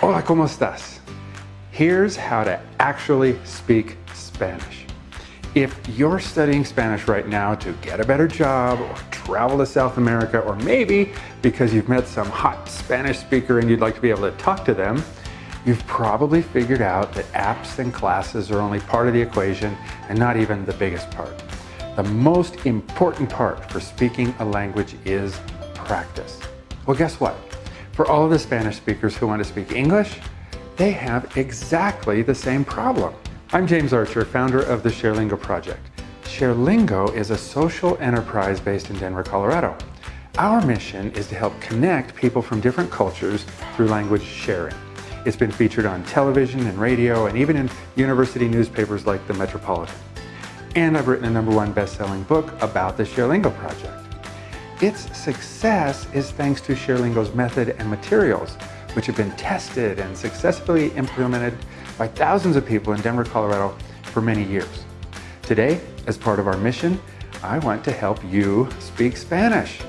Hola, ¿cómo estás? Here's how to actually speak Spanish. If you're studying Spanish right now to get a better job or travel to South America, or maybe because you've met some hot Spanish speaker and you'd like to be able to talk to them, you've probably figured out that apps and classes are only part of the equation and not even the biggest part. The most important part for speaking a language is practice. Well, guess what? For all of the Spanish speakers who want to speak English, they have exactly the same problem. I'm James Archer, founder of the ShareLingo project. ShareLingo is a social enterprise based in Denver, Colorado. Our mission is to help connect people from different cultures through language sharing. It's been featured on television and radio and even in university newspapers like the Metropolitan. And I've written a number one best-selling book about the ShareLingo project. Its success is thanks to ShareLingo's method and materials, which have been tested and successfully implemented by thousands of people in Denver, Colorado for many years. Today, as part of our mission, I want to help you speak Spanish.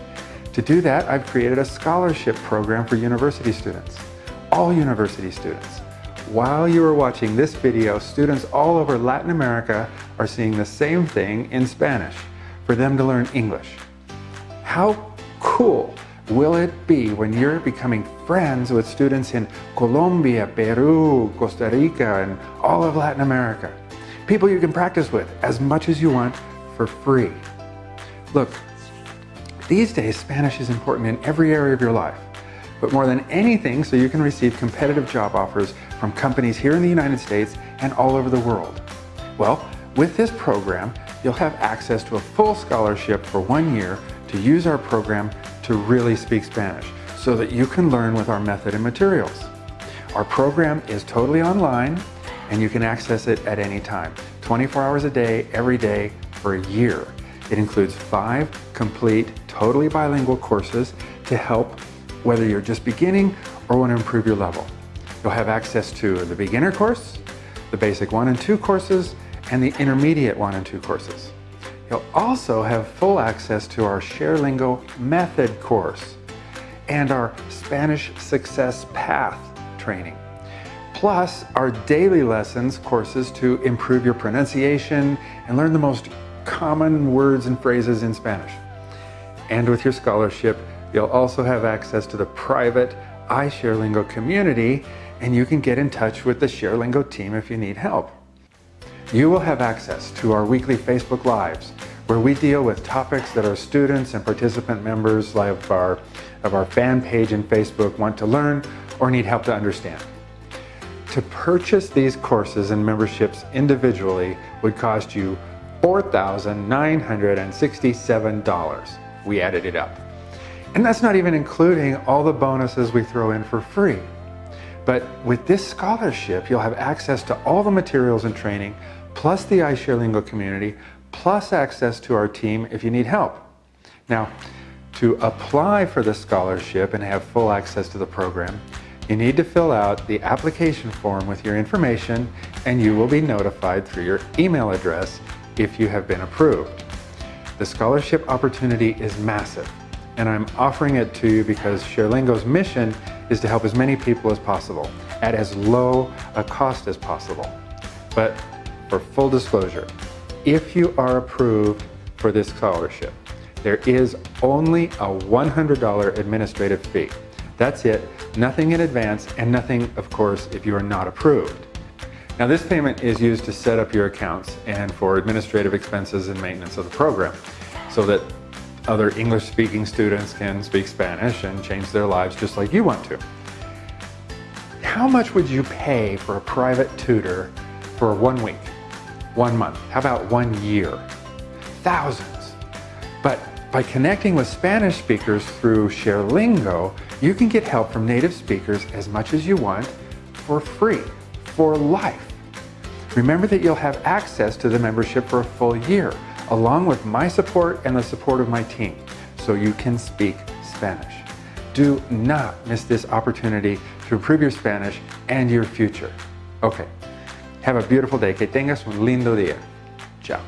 To do that, I've created a scholarship program for university students, all university students. While you are watching this video, students all over Latin America are seeing the same thing in Spanish for them to learn English. How cool will it be when you're becoming friends with students in Colombia, Peru, Costa Rica, and all of Latin America? People you can practice with as much as you want for free. Look, these days Spanish is important in every area of your life, but more than anything so you can receive competitive job offers from companies here in the United States and all over the world. Well, with this program, you'll have access to a full scholarship for one year to use our program to really speak Spanish so that you can learn with our method and materials. Our program is totally online and you can access it at any time, 24 hours a day, every day for a year. It includes five complete, totally bilingual courses to help whether you're just beginning or want to improve your level. You'll have access to the beginner course, the basic one and two courses, and the intermediate one and two courses. You'll also have full access to our ShareLingo Method course and our Spanish Success Path training, plus our daily lessons courses to improve your pronunciation and learn the most common words and phrases in Spanish. And with your scholarship, you'll also have access to the private iShareLingo community and you can get in touch with the ShareLingo team if you need help. You will have access to our weekly Facebook Lives, where we deal with topics that our students and participant members of our, of our fan page in Facebook want to learn or need help to understand. To purchase these courses and memberships individually would cost you $4,967. We added it up. And that's not even including all the bonuses we throw in for free. But with this scholarship, you'll have access to all the materials and training plus the iShareLingo community, plus access to our team if you need help. Now, to apply for the scholarship and have full access to the program, you need to fill out the application form with your information and you will be notified through your email address if you have been approved. The scholarship opportunity is massive and I'm offering it to you because ShareLingo's mission is to help as many people as possible at as low a cost as possible. But for full disclosure, if you are approved for this scholarship, there is only a $100 administrative fee. That's it, nothing in advance and nothing, of course, if you are not approved. Now this payment is used to set up your accounts and for administrative expenses and maintenance of the program so that other English-speaking students can speak Spanish and change their lives just like you want to. How much would you pay for a private tutor for one week? one month? How about one year? Thousands. But by connecting with Spanish speakers through ShareLingo, you can get help from native speakers as much as you want for free, for life. Remember that you'll have access to the membership for a full year, along with my support and the support of my team, so you can speak Spanish. Do not miss this opportunity to improve your Spanish and your future. Okay, have a beautiful day. Que tengas un lindo día. Chao.